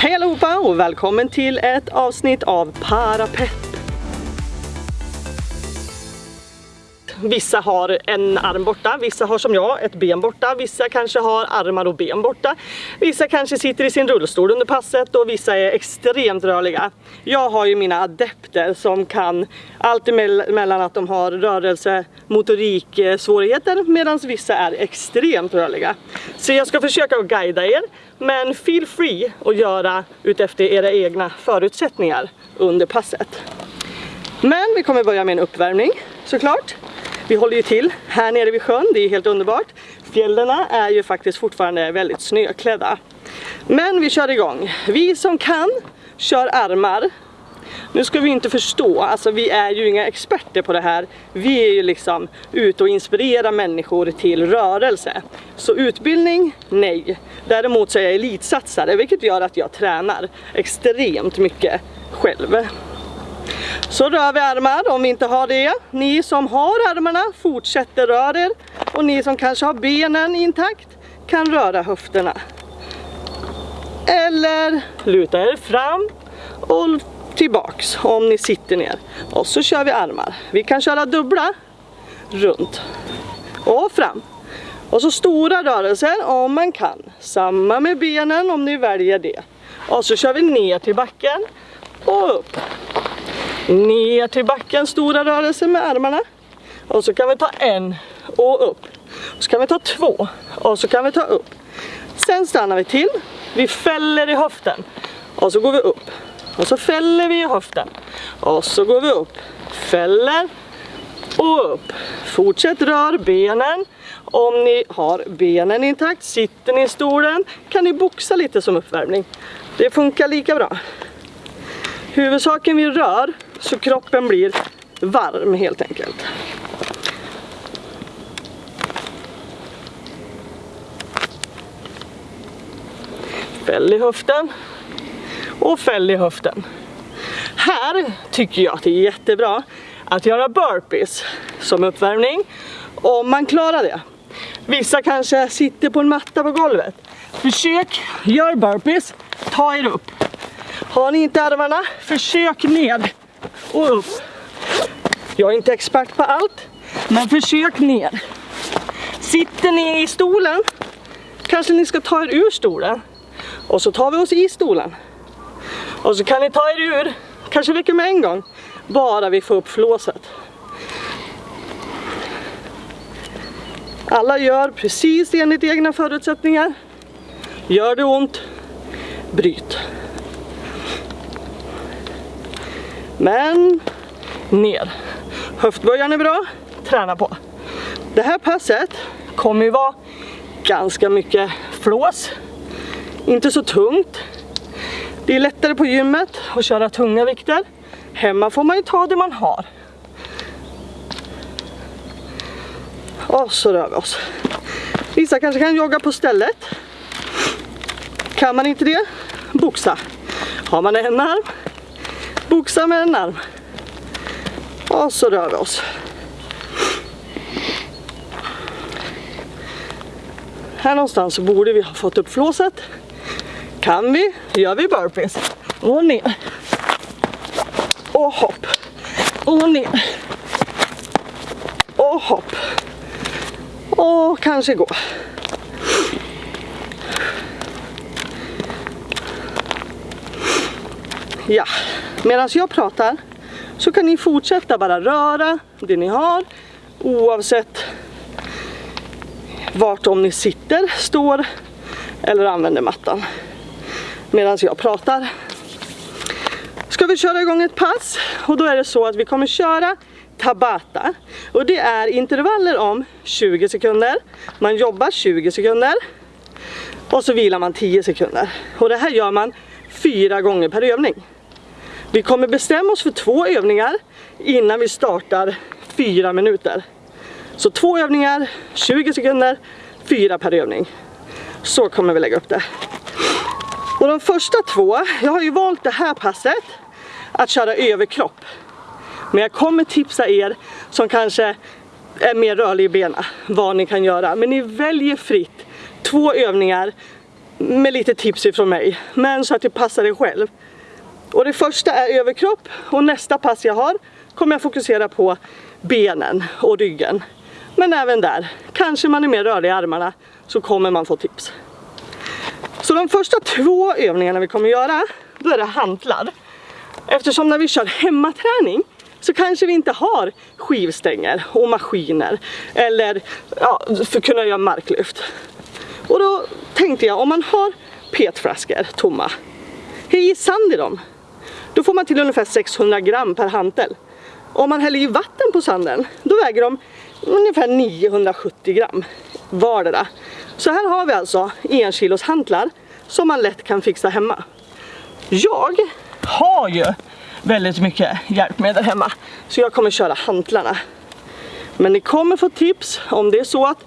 Hej allihopa och välkommen till ett avsnitt av Parapepp. Vissa har en arm borta, vissa har som jag ett ben borta, vissa kanske har armar och ben borta. Vissa kanske sitter i sin rullstol under passet och vissa är extremt rörliga. Jag har ju mina adepter som kan allt emellan att de har rörelse, motorik, eh, svårigheter medan vissa är extremt rörliga. Så jag ska försöka guida er men feel free att göra utefter era egna förutsättningar under passet. Men vi kommer börja med en uppvärmning såklart. Vi håller ju till här nere vid sjön, det är helt underbart. Fjällena är ju faktiskt fortfarande väldigt snöklädda. Men vi kör igång. Vi som kan kör armar. Nu ska vi inte förstå, alltså vi är ju inga experter på det här. Vi är ju liksom ute och inspirerar människor till rörelse. Så utbildning, nej. Däremot så är jag elitsatsare, vilket gör att jag tränar extremt mycket själv. Så rör vi armar om vi inte har det. Ni som har armarna fortsätter röra er. Och ni som kanske har benen intakt kan röra höfterna. Eller luta er fram och tillbaks om ni sitter ner. Och så kör vi armar. Vi kan köra dubbla runt och fram. Och så stora rörelser om man kan. Samma med benen om ni väljer det. Och så kör vi ner till backen och upp. Ner till backen, stora rörelser med armarna. Och så kan vi ta en och upp. Så kan vi ta två och så kan vi ta upp. Sen stannar vi till. Vi fäller i höften. Och så går vi upp. Och så fäller vi i höften. Och så går vi upp. Fäller och upp. Fortsätt rör benen. Om ni har benen intakt, sitter ni i stolen kan ni boxa lite som uppvärmning. Det funkar lika bra. Huvudsaken vi rör så kroppen blir varm helt enkelt. Fäll i höften och fäll i höften. Här tycker jag att det är jättebra att göra burpees som uppvärmning om man klarar det. Vissa kanske sitter på en matta på golvet. Försök, gör burpees, ta er upp. Har ni inte armarna, försök ner och upp. Jag är inte expert på allt, men försök ner. Sitter ni i stolen, kanske ni ska ta er ur stolen. Och så tar vi oss i stolen. Och så kan ni ta er ur, kanske räcker med en gång, bara vi får upp flåset. Alla gör precis enligt egna förutsättningar. Gör det ont, bryt. Men ner. Höftböjaren är bra, träna på. Det här passet kommer ju vara ganska mycket flås. Inte så tungt. Det är lättare på gymmet att köra tunga vikter. Hemma får man ju ta det man har. Och så rör vi oss. Vissa kanske kan jogga på stället. Kan man inte det, boxa. Har man en arm, boxa med en arm. Och så rör vi oss. Här någonstans borde vi ha fått upp flåset. Kan vi, gör vi burpees. Och ner. Och hopp. Och ner. Och hopp. Och kanske gå. Ja, medan jag pratar så kan ni fortsätta bara röra det ni har oavsett vart om ni sitter, står eller använder mattan. Medan jag pratar. Ska vi köra igång ett pass och då är det så att vi kommer köra Tabata och det är intervaller om 20 sekunder. Man jobbar 20 sekunder och så vilar man 10 sekunder. Och det här gör man fyra gånger per övning. Vi kommer bestämma oss för två övningar innan vi startar fyra minuter. Så två övningar, 20 sekunder, fyra per övning. Så kommer vi lägga upp det. Och de första två, jag har ju valt det här passet att köra överkropp. Men jag kommer tipsa er som kanske är mer rörlig i benen vad ni kan göra. Men ni väljer fritt två övningar med lite tips ifrån mig, men så att det passar er själv. Och det första är överkropp och nästa pass jag har kommer jag fokusera på benen och ryggen. Men även där, kanske man är mer rörlig i armarna så kommer man få tips. Så de första två övningarna vi kommer göra, då är det hantlar. Eftersom när vi kör hemmaträning så kanske vi inte har skivstänger och maskiner eller ja, för att kunna göra marklyft. Och då tänkte jag om man har petflaskor tomma, häll i sand i dem. Då får man till ungefär 600 gram per hantel. Om man häller i vatten på sanden, då väger de ungefär 970 gram vardera. Så här har vi alltså en kilos hantlar som man lätt kan fixa hemma. Jag har ju väldigt mycket hjälpmedel hemma så jag kommer köra hantlarna. Men ni kommer få tips om det är så att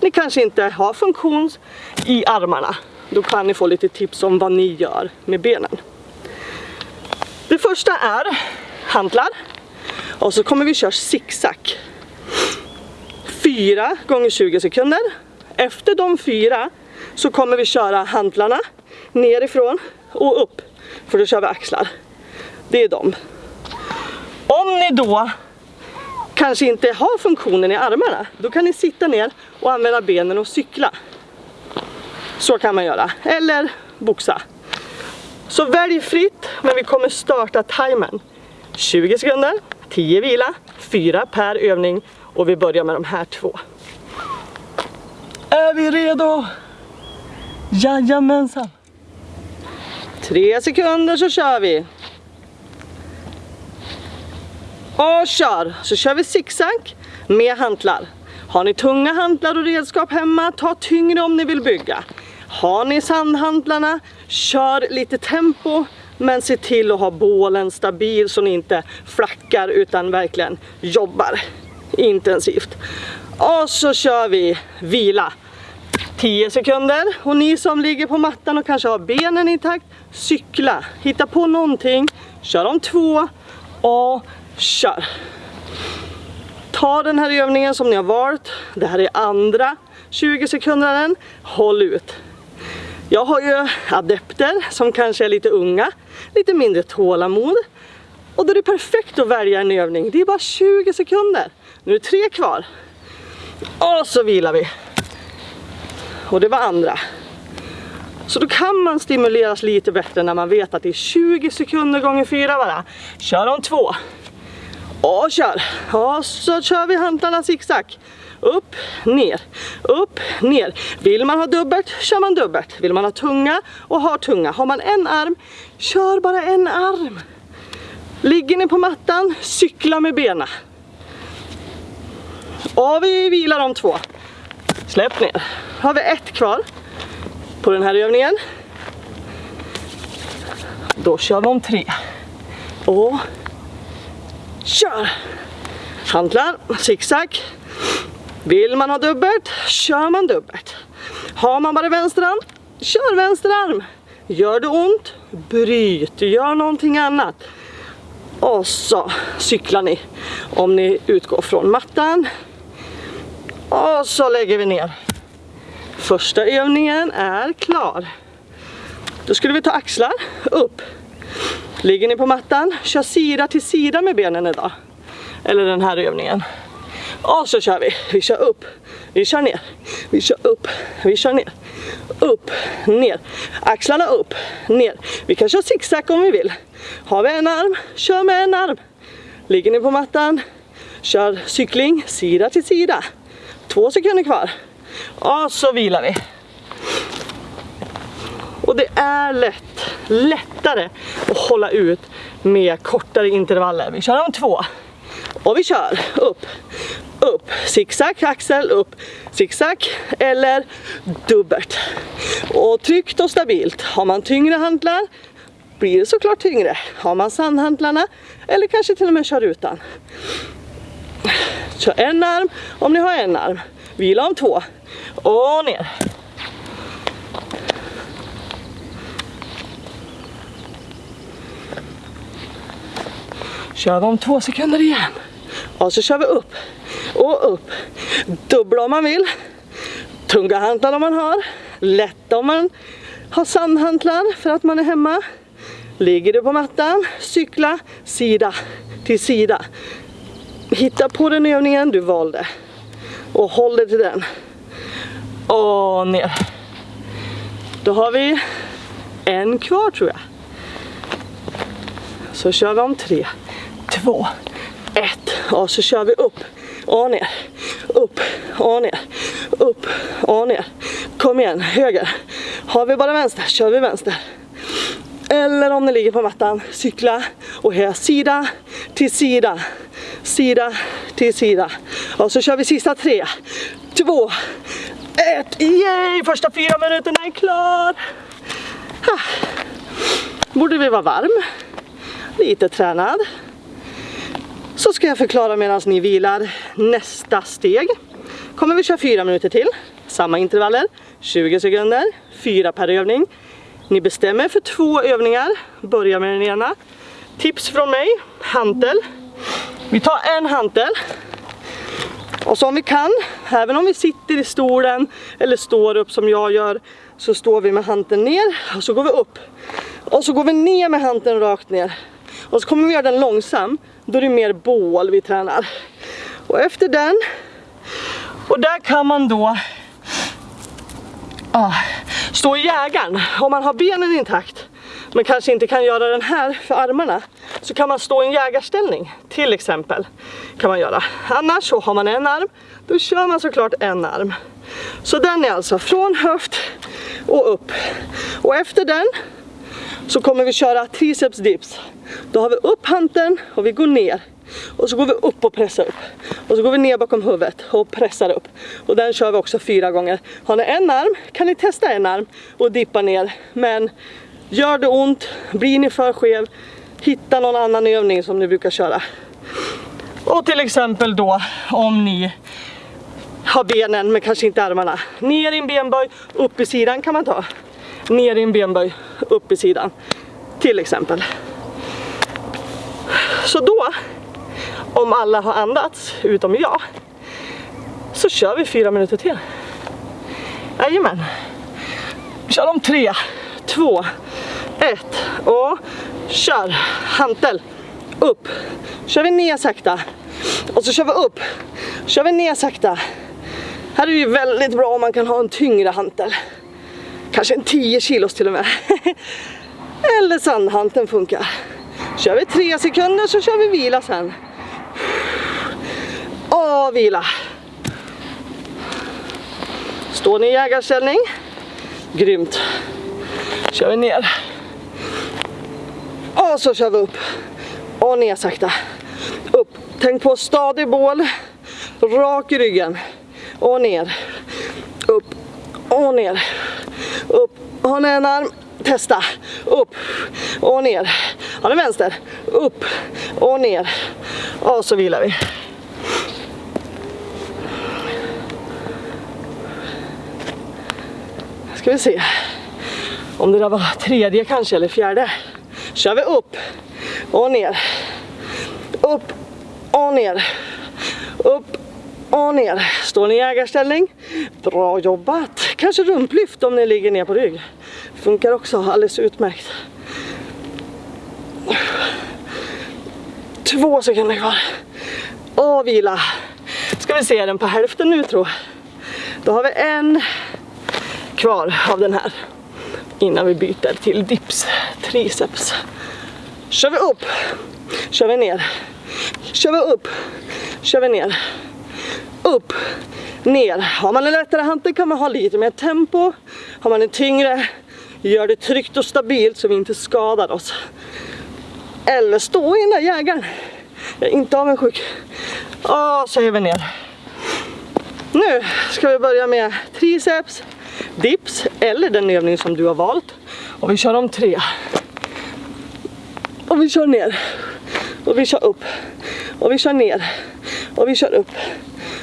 ni kanske inte har funktion i armarna. Då kan ni få lite tips om vad ni gör med benen. Det första är hantlar och så kommer vi köra zigzag. Fyra gånger 20 sekunder. Efter de fyra så kommer vi köra hantlarna nerifrån och upp. För då kör vi axlar. Det är de. Om ni då kanske inte har funktionen i armarna, då kan ni sitta ner och använda benen och cykla. Så kan man göra. Eller boxa. Så välj fritt, men vi kommer starta timern. 20 sekunder, 10 vila, 4 per övning och vi börjar med de här två. Är vi redo? Jajamensan! Tre sekunder så kör vi. Och kör! Så kör vi zigzag med hantlar. Har ni tunga hantlar och redskap hemma, ta tyngre om ni vill bygga. Har ni sandhantlarna, kör lite tempo men se till att ha bålen stabil så ni inte flackar utan verkligen jobbar intensivt. Och så kör vi vila. 10 sekunder och ni som ligger på mattan och kanske har benen i takt, cykla, hitta på någonting, kör om två och kör. Ta den här övningen som ni har valt, det här är andra 20 sekunder, håll ut. Jag har ju adepter som kanske är lite unga, lite mindre tålamod. Och då är det perfekt att välja en övning. Det är bara 20 sekunder. Nu är det tre kvar. Och så vilar vi. Och det var andra. Så då kan man stimuleras lite bättre när man vet att det är 20 sekunder gånger 4 bara. Kör om två. Och kör. Och så kör vi hantlarna zigzag upp, ner, upp, ner. Vill man ha dubbelt, kör man dubbelt. Vill man ha tunga och har tunga. Har man en arm, kör bara en arm. Ligger ni på mattan, cykla med benen. Och vi vilar de två. Släpp ner. Har vi ett kvar på den här övningen. Då kör vi om tre. Och kör! Hantlar, zigzag. Vill man ha dubbelt, kör man dubbelt. Har man bara vänster arm, kör vänster arm. Gör det ont, bryt, gör någonting annat. Och så cyklar ni om ni utgår från mattan. Och så lägger vi ner. Första övningen är klar. Då skulle vi ta axlar upp. Ligger ni på mattan, kör sida till sida med benen idag. Eller den här övningen. Och så kör vi. Vi kör upp. Vi kör ner. Vi kör upp. Vi kör ner. Upp, ner. Axlarna upp, ner. Vi kan köra zigzag om vi vill. Har vi en arm, kör med en arm. Ligger ni på mattan, kör cykling sida till sida. Två sekunder kvar. Och så vilar vi. Och det är lätt, lättare att hålla ut med kortare intervaller. Vi kör om två. Och vi kör upp, upp, zigzag, axel, upp, zigzag eller dubbelt. Och tryggt och stabilt. Har man tyngre hantlar blir det såklart tyngre. Har man sandhantlarna eller kanske till och med kör utan. Kör en arm om ni har en arm. Vila om två. Och ner. Kör vi om två sekunder igen. Och så kör vi upp och upp. Dubbla om man vill. Tunga hantlar om man har. Lätta om man har sandhantlar för att man är hemma. Ligger du på mattan, cykla sida till sida. Hitta på den övningen du valde och håll dig till den. Och ner. Då har vi en kvar tror jag. Så kör vi om tre, två, ett och så kör vi upp och ner, upp och ner, upp och ner. Kom igen, höger. Har vi bara vänster, kör vi vänster. Eller om ni ligger på mattan, cykla och här sida till sida, sida till sida. Och så kör vi sista tre, två, ett. Yay! Första fyra minuterna är klar. Ha. Borde vi vara varm, lite tränad. Så ska jag förklara medan ni vilar nästa steg. Kommer vi köra fyra minuter till, samma intervaller, 20 sekunder, fyra per övning. Ni bestämmer för två övningar, Börja med den ena. Tips från mig, hantel. Vi tar en hantel. Och så om vi kan, även om vi sitter i stolen eller står upp som jag gör, så står vi med hanteln ner och så går vi upp. Och så går vi ner med hanteln rakt ner. Och så kommer vi göra den långsam, då är det mer bål vi tränar. Och efter den, och där kan man då ah, stå i jägaren. Om man har benen intakt men kanske inte kan göra den här för armarna så kan man stå i en jägarställning till exempel. kan man göra. Annars så har man en arm, då kör man såklart en arm. Så den är alltså från höft och upp. Och efter den så kommer vi köra triceps dips. Då har vi upp handen och vi går ner. Och så går vi upp och pressar upp. Och så går vi ner bakom huvudet och pressar upp. Och den kör vi också fyra gånger. Har ni en arm kan ni testa en arm och dippa ner. Men gör det ont, blir ni för skev, hitta någon annan övning som ni brukar köra. Och till exempel då om ni har benen men kanske inte armarna. Ner i en benböj, upp i sidan kan man ta. Ner i en benböj, upp i sidan. Till exempel. Så då, om alla har andats, utom jag, så kör vi fyra minuter till. Jajamän. Vi kör om tre, två, ett och kör. Hantel, upp. Kör vi ner sakta. Och så kör vi upp. Kör vi ner sakta. Här är det ju väldigt bra om man kan ha en tyngre hantel. Kanske en 10 kilos till och med. Eller sandhanteln funkar. Kör vi tre sekunder så kör vi vila sen. Och vila. Står ni i jägarställning? Grymt. Kör vi ner. Och så kör vi upp. Och ner sakta. Upp. Tänk på stadig bål. Rak i ryggen. Och ner. Upp. Och ner. Upp. Har ni en arm? Testa. Upp. Och ner. Har ni vänster? Upp. Och ner. Och så vilar vi. Ska vi se. Om det där var tredje kanske eller fjärde. Kör vi upp och ner. Upp och ner. Upp och ner. Står ni i ägarställning? Bra jobbat. Kanske rumplyft om ni ligger ner på rygg. Funkar också alldeles utmärkt. Två sekunder kvar. Och vila. Ska vi se den på hälften nu tror jag. Då har vi en kvar av den här innan vi byter till dips, triceps. Kör vi upp, kör vi ner, kör vi upp, kör vi ner, upp, ner. Har man en lättare hantel kan man ha lite mer tempo. Har man en tyngre, gör det tryggt och stabilt så vi inte skadar oss. Eller stå i den där jägaren. Jag är inte avundsjuk. Och så är vi ner. Nu ska vi börja med triceps, dips eller den övning som du har valt. Och vi kör om tre. Och vi kör ner. Och vi kör upp. Och vi kör ner. Och vi kör upp.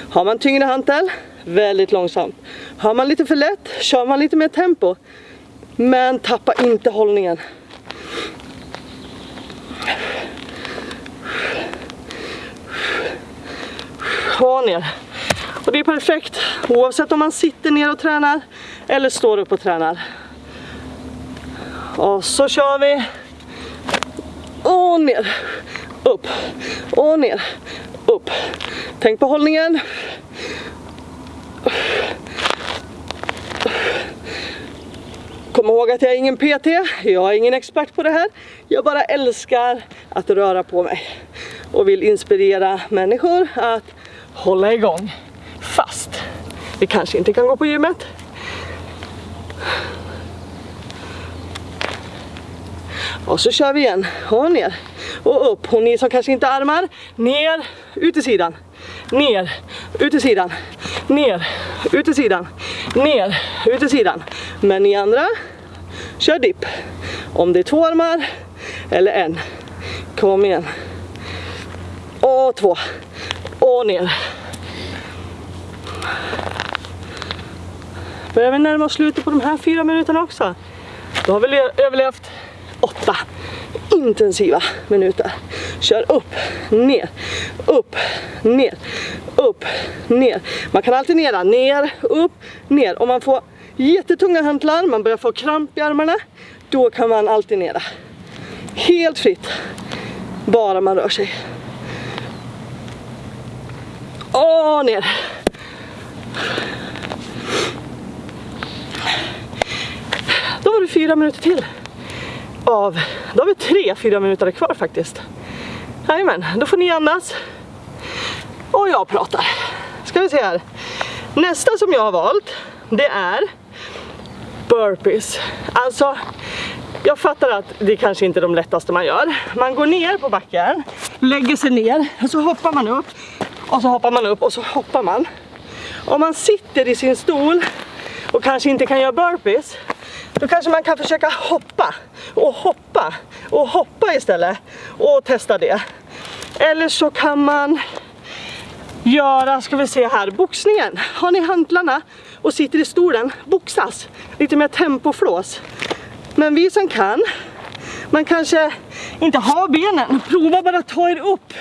Har man tyngre hantel, väldigt långsamt. Har man lite för lätt, kör man lite mer tempo. Men tappa inte hållningen. Och ner. Och det är perfekt oavsett om man sitter ner och tränar eller står upp och tränar. Och så kör vi. Och ner. Upp. Och ner. Upp. Tänk på hållningen. Kom ihåg att jag är ingen PT, jag är ingen expert på det här. Jag bara älskar att röra på mig och vill inspirera människor att hålla igång fast vi kanske inte kan gå på gymmet. Och så kör vi igen, och ner och upp. Och ni som kanske inte har armar, ner, ut sidan, ner, ut sidan, ner, ut sidan, ner, ut sidan. Men ni andra, kör dipp. Om det är två armar eller en. Kom igen. Och två. Och ner. Börjar vi närma oss slutet på de här fyra minuterna också. Då har vi överlevt åtta intensiva minuter. Kör upp, ner, upp, ner, upp, ner. Man kan alternera ner, upp, ner. Om man får jättetunga hantlar, man börjar få kramp i armarna, då kan man alternera. Helt fritt, bara man rör sig. Och ner. Då var det fyra minuter till. Av, då har vi tre, fyra minuter kvar faktiskt. Jajamän, då får ni andas. Och jag pratar. Ska vi se här. Nästa som jag har valt, det är burpees. Alltså, jag fattar att det kanske inte är de lättaste man gör. Man går ner på backen, lägger sig ner och så hoppar man upp. Och så hoppar man upp och så hoppar man. Om man sitter i sin stol och kanske inte kan göra burpees då kanske man kan försöka hoppa och hoppa och hoppa istället och testa det. Eller så kan man göra, ska vi se här, boxningen. Har ni hantlarna och sitter i stolen, boxas. Lite mer tempoflås. Men vi som kan, man kanske inte har benen, prova bara att ta er upp.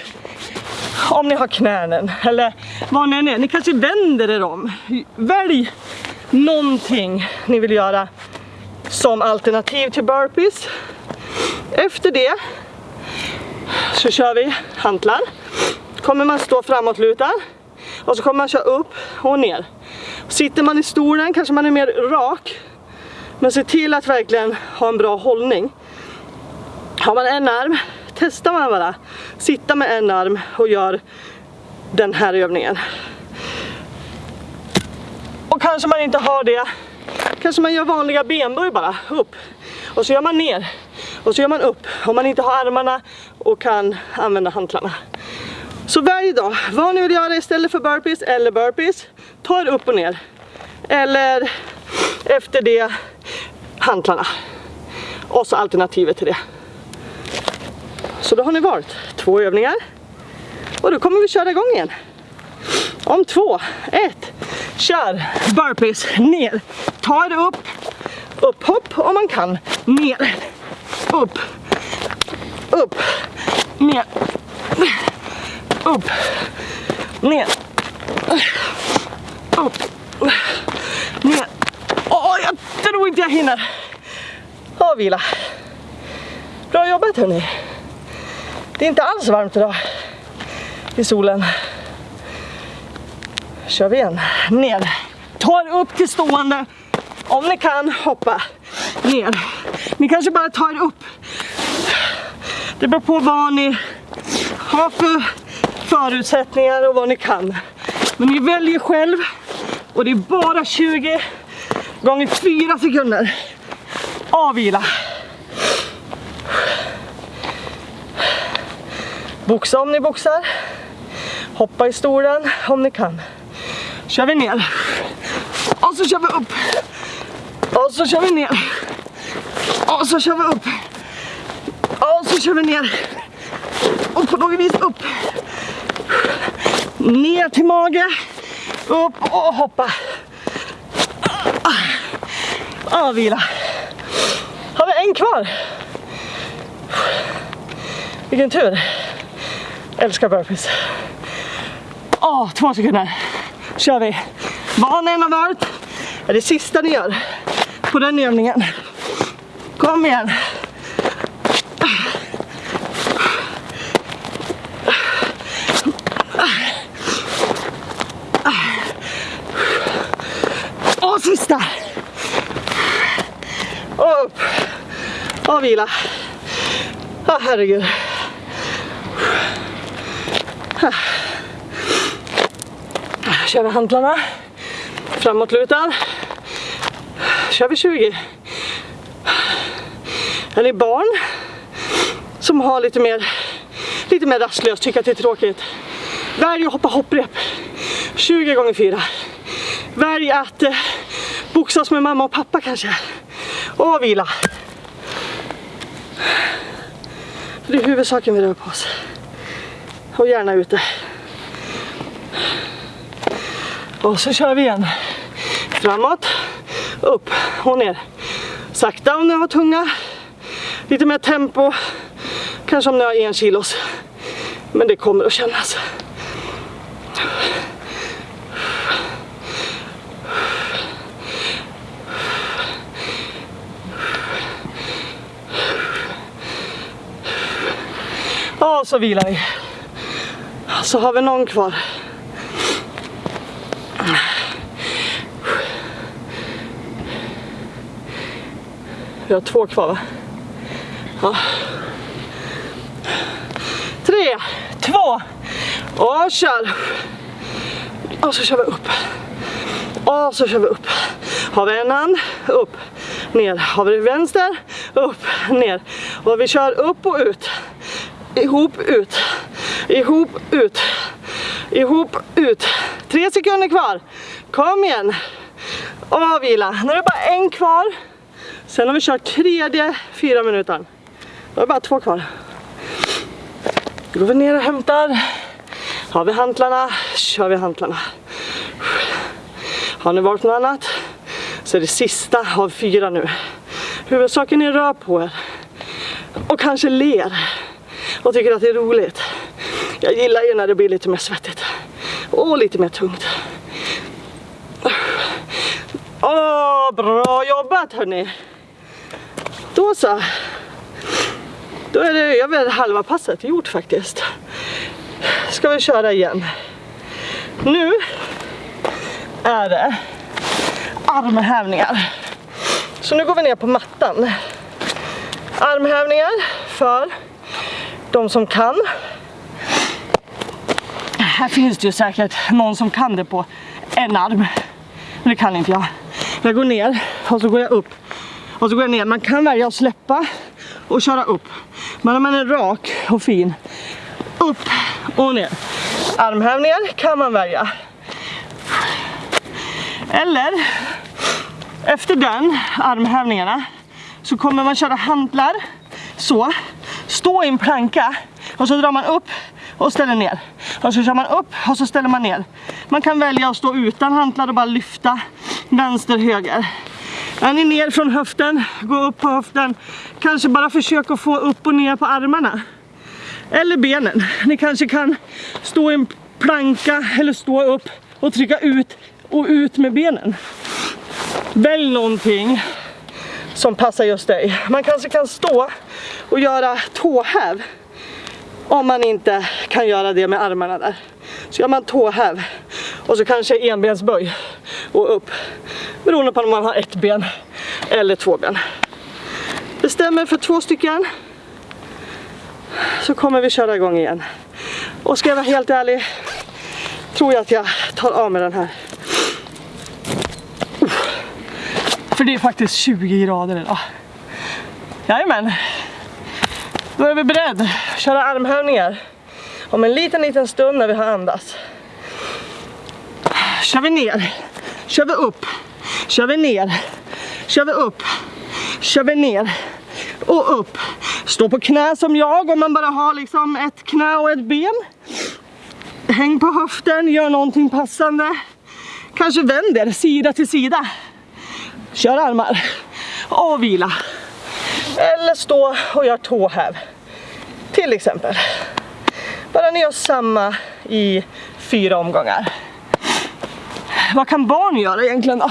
Om ni har knänen eller vad ni än är. Ni kanske vänder er om. Välj någonting ni vill göra som alternativ till burpees. Efter det så kör vi hantlar. Kommer man stå framåtlutad och så kommer man köra upp och ner. Sitter man i stolen kanske man är mer rak. Men se till att verkligen ha en bra hållning. Har man en arm, testar man bara. Sitta med en arm och gör den här övningen. Och kanske man inte har det kanske man gör vanliga benböj bara, upp. Och så gör man ner. Och så gör man upp. Om man inte har armarna och kan använda hantlarna. Så varje dag, vad ni vill göra istället för burpees eller burpees, ta er upp och ner. Eller efter det, hantlarna. Och så alternativet till det. Så då har ni valt två övningar. Och då kommer vi köra igång igen. Om två, ett, kör burpees ner. Ta det upp, upp, hopp om man kan, ner, upp, upp, ner, upp, ner, upp, ner. Åh, jag tror inte jag hinner. Och vila. Bra jobbat hörni. Det är inte alls varmt idag i solen kör vi igen. Ner. Tar upp till stående. Om ni kan, hoppa ner. Ni kanske bara tar upp. Det beror på vad ni har för förutsättningar och vad ni kan. Men ni väljer själv och det är bara 20 gånger 4 sekunder. Avvila. Boxa om ni boxar. Hoppa i stolen om ni kan kör vi ner. Och så kör vi upp. Och så kör vi ner. Och så kör vi upp. Och så kör vi ner. Och på något vis upp. Ner till mage. Upp och hoppa. Ah, Avvila. Har vi en kvar? Vilken tur. Älskar burpees. Åh, två sekunder kör vi. Vad ni än har varit är det sista ni gör på den övningen. Kom Kom igen. Och sista. Och upp. Och vila. Åh herregud. Kör vi hantlarna. Framåtlutad. Kör vi 20. Är ni barn som har lite mer, lite mer rastlöst, tycker att det är tråkigt. Välj att hoppa hopprep 20 gånger 4. Välj att eh, boxas med mamma och pappa kanske. Och vila. Det är huvudsaken vi rör på oss. Och gärna ute. Och så kör vi igen. Framåt, upp och ner. Sakta om ni har tunga. Lite mer tempo. Kanske om ni har en kilos. Men det kommer att kännas. Och så vilar vi. Så har vi någon kvar. Vi har två kvar va? Ja. Tre, två och kör. Och så kör vi upp. Och så kör vi upp. Har vi en hand, upp, ner. Har vi vänster, upp, ner. Och vi kör upp och ut. Ihop, ut. Ihop, ut. Ihop, ut. Tre sekunder kvar. Kom igen. Och vila. Nu är det bara en kvar. Sen har vi kört tredje fyra minuter. Då är det bara två kvar. Då går vi ner och hämtar. Har vi hantlarna, kör vi hantlarna. Har ni valt något annat så är det sista av fyra nu. Huvudsaken är rör på er. Och kanske ler. Och tycker att det är roligt. Jag gillar ju när det blir lite mer svettigt. Och lite mer tungt. Åh, bra jobbat hörni. Då så. Då är det över halva passet gjort faktiskt. Ska vi köra igen. Nu är det armhävningar. Så nu går vi ner på mattan. Armhävningar för de som kan. Här finns det ju säkert någon som kan det på en arm. Men det kan inte jag. Jag går ner och så går jag upp. Och så går jag ner. Man kan välja att släppa och köra upp. Men om man är rak och fin, upp och ner. Armhävningar kan man välja. Eller efter den armhävningarna så kommer man köra hantlar så, stå i en planka och så drar man upp och ställer ner. Och så kör man upp och så ställer man ner. Man kan välja att stå utan hantlar och bara lyfta vänster, höger. Är ni ner från höften, gå upp på höften. Kanske bara försök att få upp och ner på armarna. Eller benen. Ni kanske kan stå i en planka eller stå upp och trycka ut och ut med benen. Välj någonting som passar just dig. Man kanske kan stå och göra tåhäv om man inte kan göra det med armarna där. Så gör man tåhäv och så kanske enbensböj och upp. Beroende på om man har ett ben eller två ben. Bestämmer för två stycken så kommer vi köra igång igen. Och ska jag vara helt ärlig tror jag att jag tar av med den här. För det är faktiskt 20 grader idag. Jajamän. Då är vi beredda att köra armhävningar. Om en liten, liten stund när vi har andats. Kör vi ner. Kör vi upp. Kör vi ner. Kör vi upp. Kör vi ner. Och upp. Stå på knä som jag om man bara har liksom ett knä och ett ben. Häng på höften, gör någonting passande. Kanske vänder sida till sida. Kör armar. Och vila. Eller stå och gör tåhäv. Till exempel. Bara ni gör samma i fyra omgångar. Vad kan barn göra egentligen då?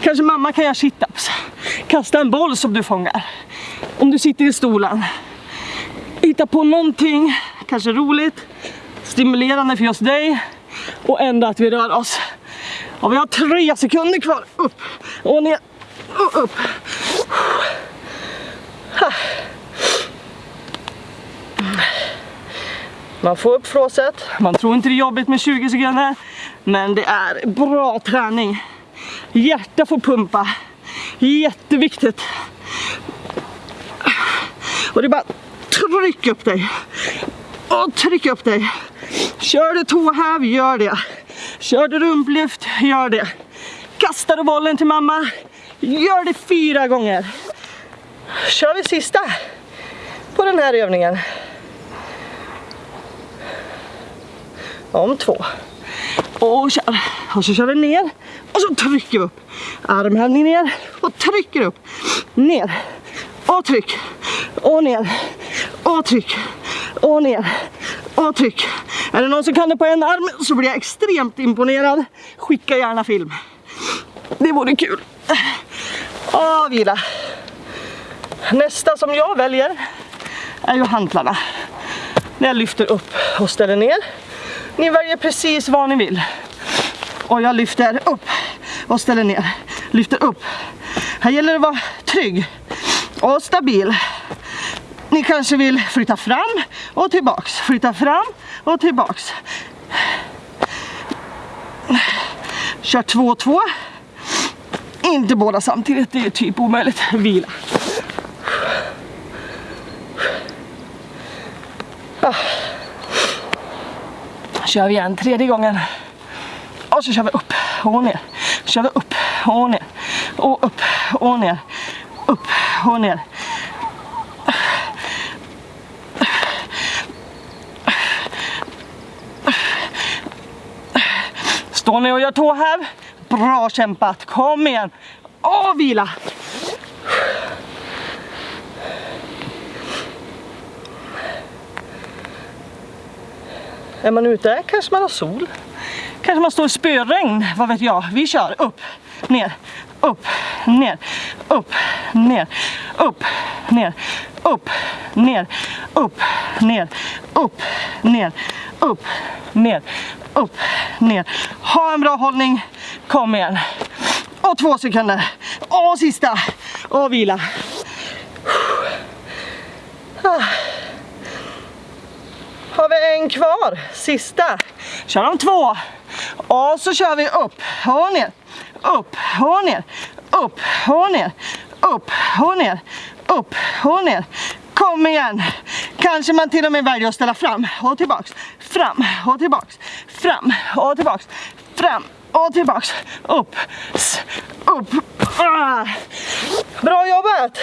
Kanske mamma kan göra situps. Kasta en boll som du fångar. Om du sitter i stolen. Hitta på någonting, kanske roligt, stimulerande för just dig och ändå att vi rör oss. Och vi har tre sekunder kvar. Upp och ner och upp. Man får upp flåset. Man tror inte det är jobbigt med 20 sekunder. Men det är bra träning. Hjärta får pumpa. Jätteviktigt. Och det är bara tryck upp dig. Och tryck upp dig. Kör du tåhäv, gör det. Kör du rumplyft, gör det. Kastar du bollen till mamma, gör det fyra gånger. Kör vi sista på den här övningen. Om två. Och kör. Och så kör vi ner. Och så trycker vi upp. Armhävning ner och trycker upp. Ner. Och tryck. Och ner. Och tryck. Och ner. Och tryck. Är det någon som kan det på en arm så blir jag extremt imponerad. Skicka gärna film. Det vore kul. Och vila. Nästa som jag väljer är ju hantlarna. När jag lyfter upp och ställer ner. Ni väljer precis vad ni vill. Och jag lyfter upp och ställer ner. Lyfter upp. Här gäller det att vara trygg och stabil. Ni kanske vill flytta fram och tillbaks. Flytta fram och tillbaks. Kör två och två. Inte båda samtidigt, det är typ omöjligt. Vila. Kör vi igen tredje gången. Och så kör vi upp och ner. Kör vi upp och ner. Och upp och ner. Upp och ner. Står ni och gör tåhäv? Bra kämpat, kom igen! Och vila! Är man ute kanske man har sol. Kanske man står i spöregn, vad vet jag. Vi kör upp, ner, upp, ner, upp, ner, upp, ner, upp, ner, upp, ner, upp, ner, upp, ner, upp, ner. Ha en bra hållning, kom igen. Och två sekunder. Och sista. Och vila. Ah. Har vi en kvar, sista. Kör de två. Och så kör vi upp. Och ner, upp. Och ner, upp. Och ner, upp. Och ner, upp. Och ner. Kom igen! Kanske man till och med väljer att ställa fram. Och tillbaks, fram. Och tillbaks, fram. Och tillbaks, fram. Och tillbaks, upp, upp. Ah. Bra jobbat!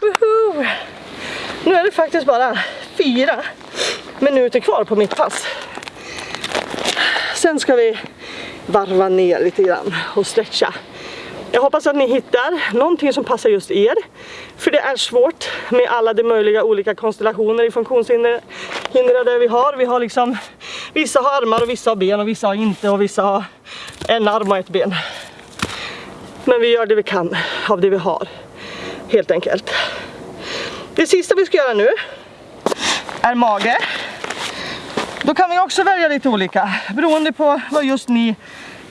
Woho! Nu är det faktiskt bara fyra minuter kvar på mitt pass. Sen ska vi varva ner lite grann och stretcha. Jag hoppas att ni hittar någonting som passar just er. För det är svårt med alla de möjliga olika konstellationer i funktionshindrade vi har. Vi har liksom, vissa har armar och vissa har ben och vissa har inte och vissa har en arm och ett ben. Men vi gör det vi kan av det vi har, helt enkelt. Det sista vi ska göra nu är mage. Då kan vi också välja lite olika beroende på vad just ni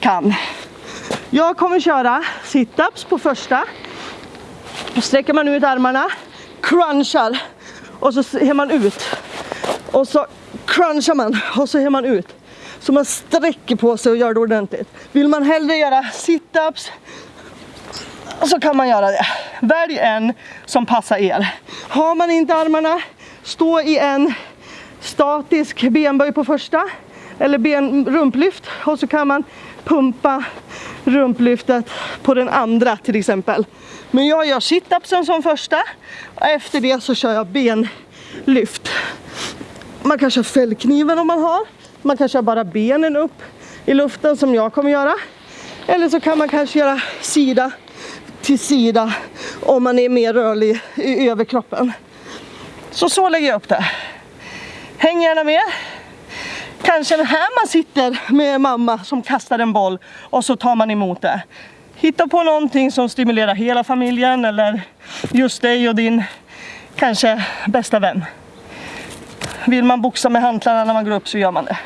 kan. Jag kommer köra sit-ups på första. Då sträcker man ut armarna, crunchar och så ser man ut. Och så crunchar man och så ser man ut. Så man sträcker på sig och gör det ordentligt. Vill man hellre göra sit-ups så kan man göra det. Välj en som passar er. Har man inte armarna, stå i en statisk benböj på första eller ben, rumplyft och så kan man pumpa rumplyftet på den andra till exempel. Men jag gör sit-upsen som första och efter det så kör jag benlyft. Man kan köra fällkniven om man har. Man kan köra bara benen upp i luften som jag kommer göra. Eller så kan man kanske göra sida till sida om man är mer rörlig i överkroppen. Så så lägger jag upp det. Häng gärna med. Kanske här man sitter med mamma som kastar en boll och så tar man emot det. Hitta på någonting som stimulerar hela familjen eller just dig och din kanske bästa vän. Vill man boxa med hantlarna när man går upp så gör man det.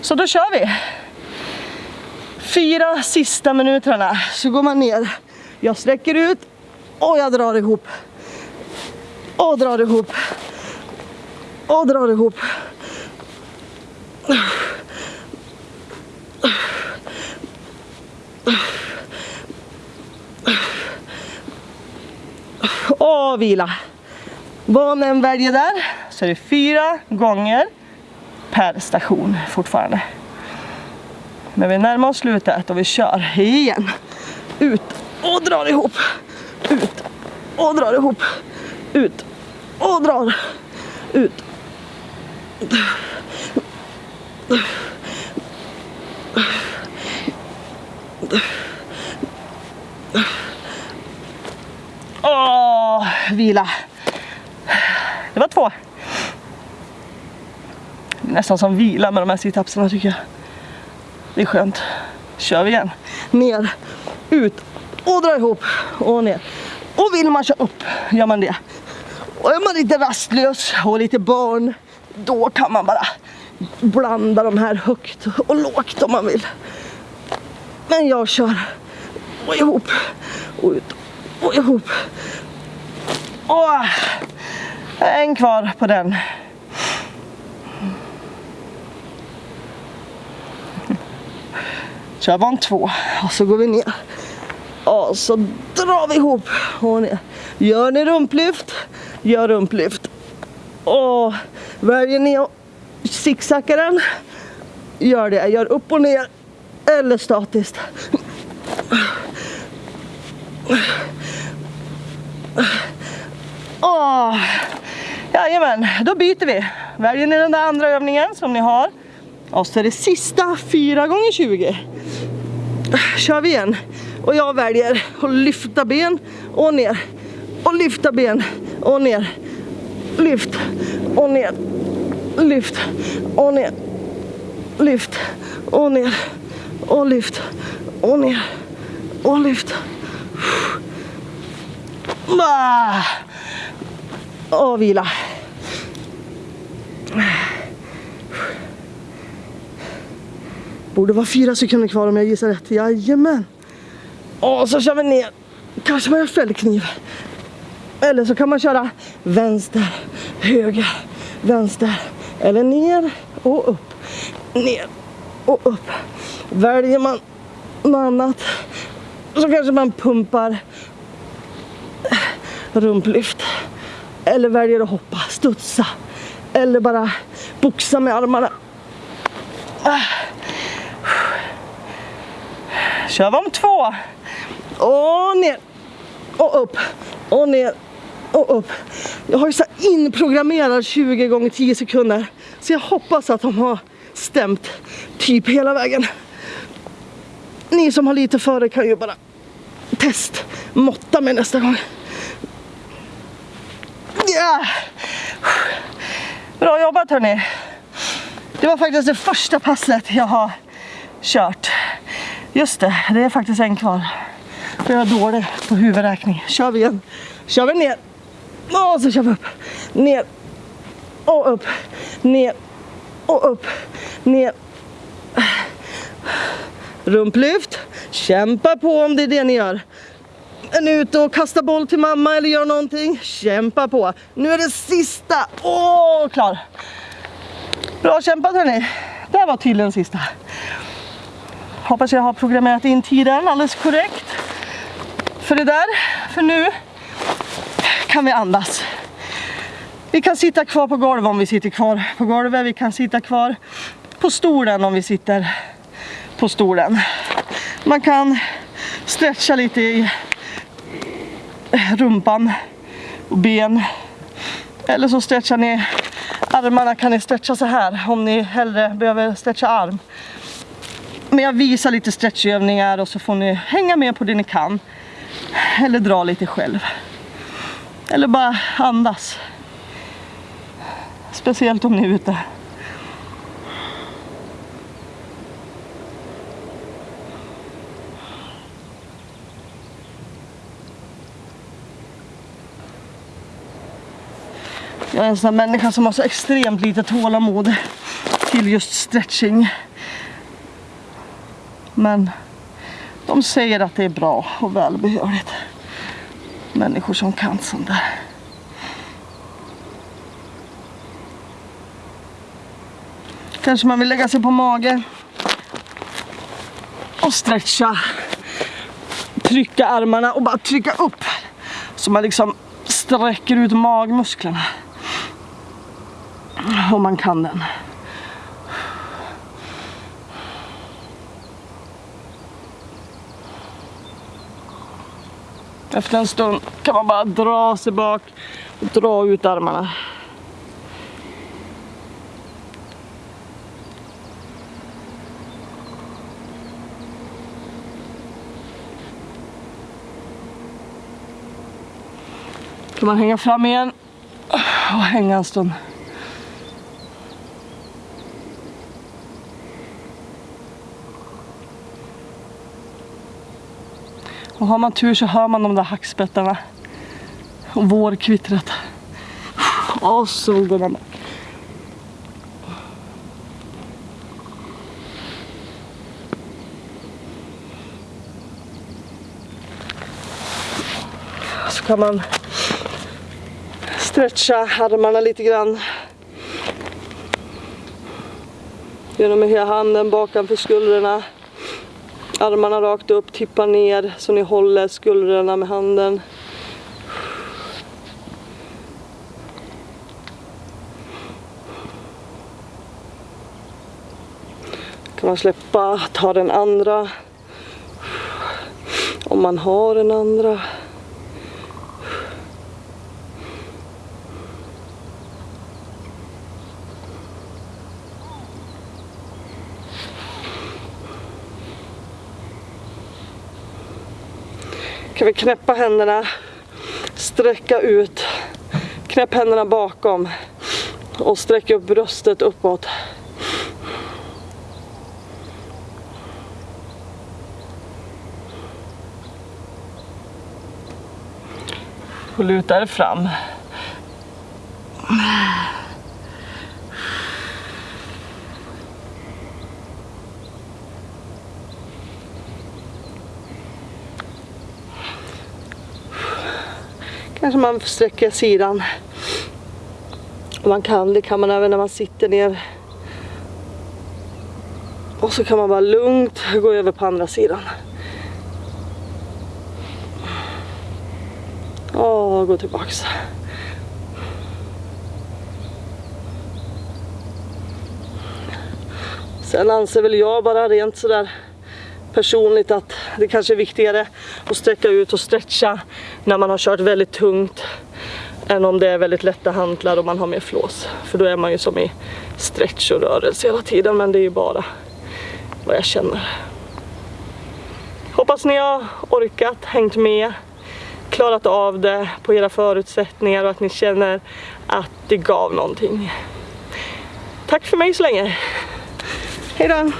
Så då kör vi. Fyra sista minuterna så går man ner. Jag sträcker ut och jag drar ihop. Och drar ihop. Och drar ihop. Och vila. Vad man än väljer där så är det fyra gånger per station fortfarande. Men vi närmar oss slutet och vi kör igen. Ut och drar ihop. Ut och drar ihop. Ut och drar. Ut. Åh, vila. Det var två. Det är nästan som vila med de här situpsarna tycker jag. Det är skönt. Kör vi igen. Ner, ut och dra ihop och ner. Och vill man köra upp gör man det. Och är man lite rastlös och lite barn då kan man bara blanda de här högt och lågt om man vill. Men jag kör och ihop och ut och ihop. Och en kvar på den. Kör van två och så går vi ner. Och så drar vi ihop och ner. Gör ni rumplyft, gör rumplyft. Och väljer ni att zigzacka den, gör det. Gör upp och ner eller statiskt. Oh. jajamän, då byter vi. Väljer ni den där andra övningen som ni har. Och så är det sista 4 gånger 20 Kör vi igen. Och jag väljer att lyfta ben och ner. Och lyfta ben och ner. Lyft och ner. Lyft och ner. Lyft och ner. Och lyft och ner. Och lyft. Och vila. Borde vara fyra sekunder kvar om jag gissar rätt. Jajamän. Och så kör vi ner. Kanske man gör fällkniv. Eller så kan man köra vänster, höger, vänster. Eller ner och upp. Ner och upp. Väljer man något annat så kanske man pumpar rumplyft. Eller väljer att hoppa, studsa. Eller bara boxa med armarna. Kör vi om två. Och ner. Och upp. Och ner. Och upp. Jag har ju så inprogrammerad 20 gånger 10 sekunder. Så jag hoppas att de har stämt typ hela vägen. Ni som har lite före kan ju bara test måtta mig nästa gång. Yeah. Bra jobbat hörni. Det var faktiskt det första passet jag har kört. Just det, det är faktiskt en kvar. För jag är dålig på huvudräkning. Kör vi igen. Kör vi ner. Och så kör vi upp. Ner. Och upp. Ner. Och upp. Ner. Rumplyft. Kämpa på om det är det ni gör. Är ni ute och kastar boll till mamma eller gör någonting? Kämpa på. Nu är det sista. Åh, klar. Bra kämpat hörni. Det här var tydligen sista. Hoppas jag har programmerat in tiden alldeles korrekt. För det där, för nu kan vi andas. Vi kan sitta kvar på golvet om vi sitter kvar på golvet. Vi kan sitta kvar på stolen om vi sitter på stolen. Man kan stretcha lite i rumpan och ben. Eller så stretchar ni armarna kan ni stretcha så här om ni hellre behöver stretcha arm. Men jag visar lite stretchövningar och så får ni hänga med på det ni kan. Eller dra lite själv. Eller bara andas. Speciellt om ni är ute. Jag är en sån här människa som har så extremt lite tålamod till just stretching. Men de säger att det är bra och välbehövligt. Människor som kan sånt där. Kanske man vill lägga sig på mage och stretcha. Trycka armarna och bara trycka upp. Så man liksom sträcker ut magmusklerna. Om man kan den. Efter en stund kan man bara dra sig bak och dra ut armarna. Kan man hänga fram igen och hänga en stund. Och har man tur så hör man de där hackspettarna. Och vårkvittret. Och så. Så kan man stretcha armarna lite grann. Genom hela handen bakanför skuldrorna. Armarna rakt upp, tippa ner så ni håller skuldrorna med handen. kan man släppa, ta den andra. Om man har den andra. Ska vi knäppa händerna, sträcka ut, knäpp händerna bakom och sträck upp bröstet uppåt. Och luta er fram. Kanske man sträcker sidan. Om man kan, det kan man även när man sitter ner. Och så kan man bara lugnt gå över på andra sidan. Och gå tillbaks. Sen anser väl jag bara rent sådär personligt att det kanske är viktigare att sträcka ut och stretcha när man har kört väldigt tungt än om det är väldigt lätta hantlar och man har mer flås. För då är man ju som i stretch och rörelse hela tiden men det är ju bara vad jag känner. Hoppas ni har orkat, hängt med, klarat av det på era förutsättningar och att ni känner att det gav någonting. Tack för mig så länge. Hejdå!